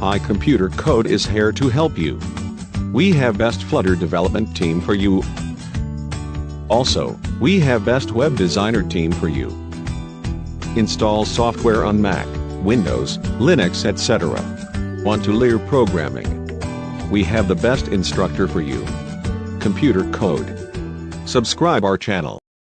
Hi Computer Code is here to help you. We have best Flutter development team for you. Also, we have best web designer team for you. Install software on Mac, Windows, Linux etc. Want to learn programming? We have the best instructor for you. Computer Code. Subscribe our channel.